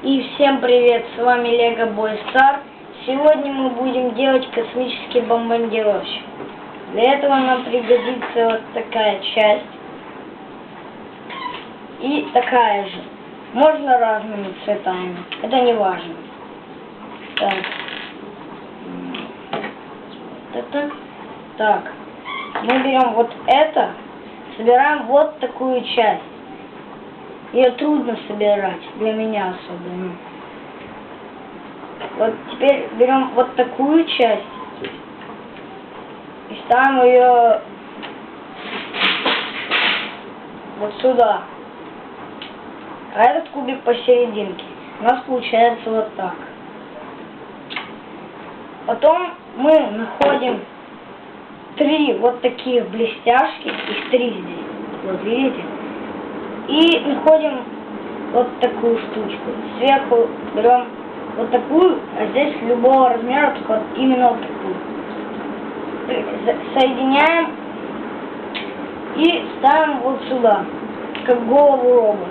И всем привет, с вами Лего Бой Стар. Сегодня мы будем делать космический бомбардировщик. Для этого нам пригодится вот такая часть. И такая же. Можно разными цветами. Это не важно. Так. Вот это. Так. Мы берем вот это. Собираем вот такую часть. Ее трудно собирать, для меня особенно. Вот теперь берем вот такую часть и ставим ее вот сюда. А этот кубик посерединке. У нас получается вот так. Потом мы находим три вот таких блестяшки, их три здесь. Вот видите? И находим вот такую штучку. Сверху берем вот такую, а здесь любого размера, только вот именно вот такую. Соединяем и ставим вот сюда, как голову робота.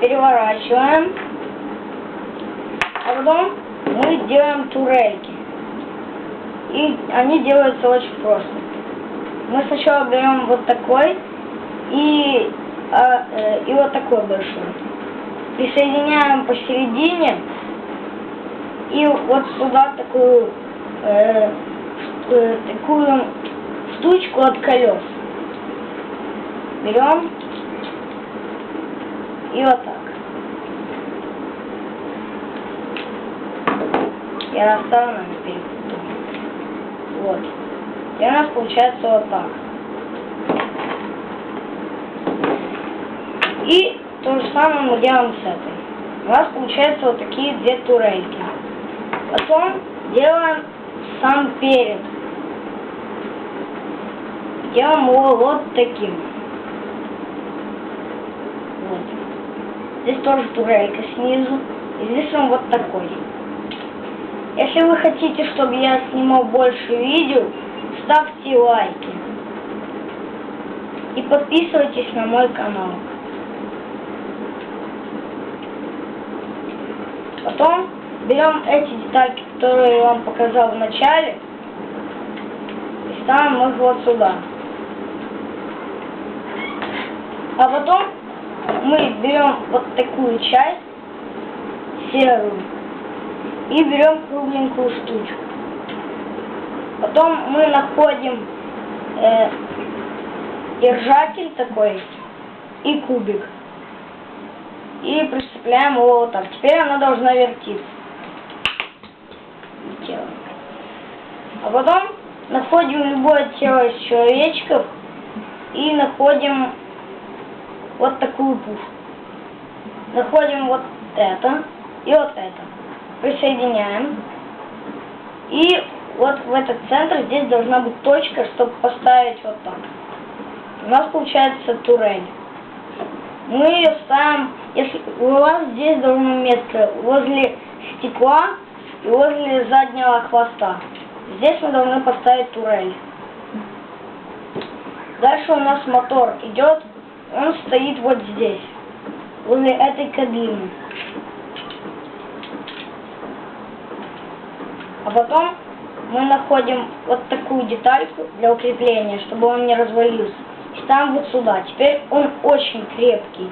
Переворачиваем. А потом мы делаем турельки. И они делаются очень просто. Мы сначала берем вот такой и а, э, и вот такой большой. Присоединяем посередине и вот сюда такую э, э, такую штучку от колес. Берем и вот так. Я оставлю на перепутал. Вот. И у нас получается вот так. И то же самое мы делаем с этой. У нас получается вот такие две турельки. Потом делаем сам перед. Делаем его вот таким. Вот. Здесь тоже турелька снизу. И здесь он вот такой. Если вы хотите, чтобы я снимал больше видео, ставьте лайки. И подписывайтесь на мой канал. Потом берем эти детальки, которые я вам показал в начале, и ставим их вот сюда. А потом мы берем вот такую часть, серую, и берем кругленькую штучку. Потом мы находим э, держатель такой и кубик и прицепляем его вот так. Теперь она должна вертиться. А потом находим любое тело из человечков и находим вот такую пушку. Находим вот это и вот это. Присоединяем. И вот в этот центр здесь должна быть точка, чтобы поставить вот так. У нас получается турель мы ее ставим, если у вас здесь должно место возле стекла и возле заднего хвоста. Здесь мы должны поставить турель. Дальше у нас мотор идет, он стоит вот здесь, возле этой кабины. А потом мы находим вот такую детальку для укрепления, чтобы он не развалился ставим вот сюда. Теперь он очень крепкий.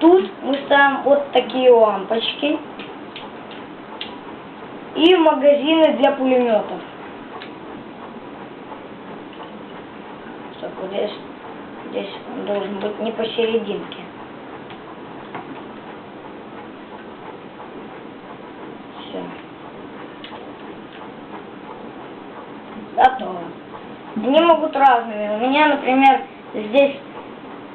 Тут мы ставим вот такие лампочки и магазины для пулеметов. Так, вот здесь, здесь он должен быть не посерединке. Все. Готово. Они могут разными. У меня, например, здесь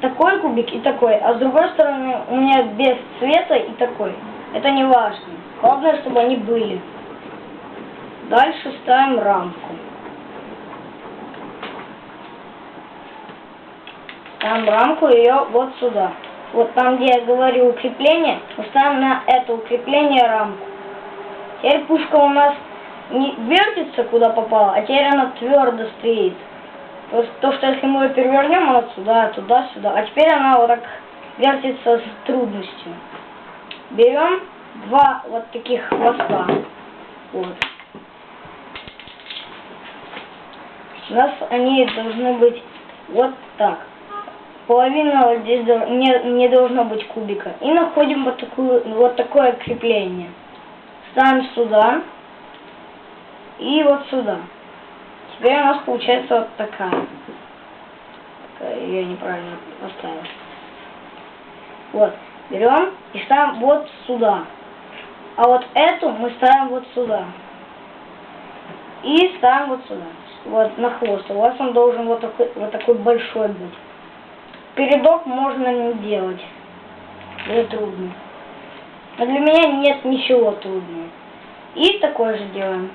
такой кубик и такой, а с другой стороны у меня без цвета и такой. Это не важно. Главное, чтобы они были. Дальше ставим рамку. Ставим рамку ее вот сюда. Вот там, где я говорю укрепление, мы ставим на это укрепление рамку. Теперь пушка у нас не вертится куда попало, а теперь она твердо стоит. То, то что если мы ее перевернем, она сюда, туда, сюда. А теперь она вот так вертится с трудностью. берем два вот таких хвоста. Вот. У нас они должны быть вот так. Половина вот здесь не, не должно быть кубика. И находим вот, такую, вот такое крепление. Ставим сюда. И вот сюда. Теперь у нас получается вот такая. Я неправильно поставил. Вот. Берем и ставим вот сюда. А вот эту мы ставим вот сюда. И ставим вот сюда. Вот на хвост. У вас он должен вот такой, вот такой большой быть. Передок можно не делать. Это трудно. Но для меня нет ничего трудного. И такое же делаем.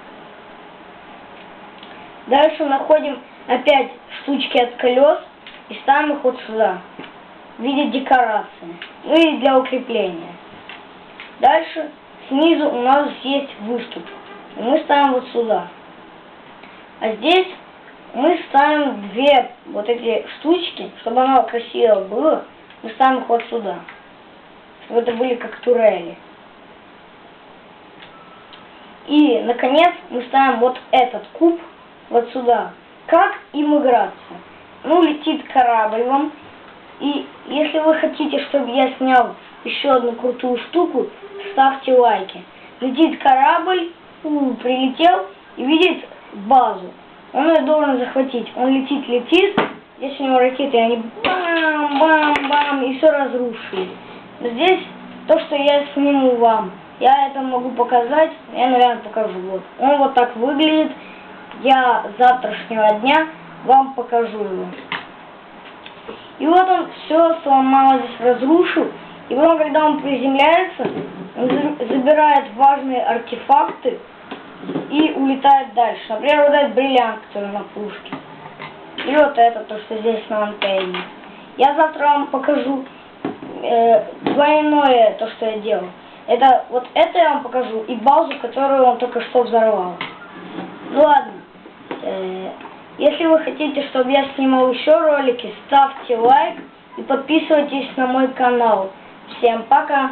Дальше находим опять штучки от колес и ставим их вот сюда. В виде декорации. Ну и для укрепления. Дальше снизу у нас есть выступ. И мы ставим вот сюда. А здесь мы ставим две вот эти штучки, чтобы оно красиво было. Мы ставим их вот сюда. Чтобы это были как турели. И, наконец, мы ставим вот этот куб вот сюда. Как им играться? Ну, летит корабль вам. И если вы хотите, чтобы я снял еще одну крутую штуку, ставьте лайки. Летит корабль, у, прилетел и видит базу. Он ее должен захватить. Он летит, летит. Здесь у него ракеты, они бам-бам-бам, и все разрушили. Здесь то, что я сниму вам, я это могу показать, я, наверное, покажу. Вот. Он вот так выглядит. Я завтрашнего дня вам покажу его. И вот он все сломал, здесь разрушил. И потом, когда он приземляется, он за- забирает важные артефакты и улетает дальше. Например, вот этот бриллиант, который на пушке. И вот это, то, что здесь на антенне. Я завтра вам покажу э, двойное то, что я делал. Это вот это я вам покажу и базу, которую он только что взорвал. Ну ладно. Э, если вы хотите, чтобы я снимал еще ролики, ставьте лайк и подписывайтесь на мой канал. Всем пока!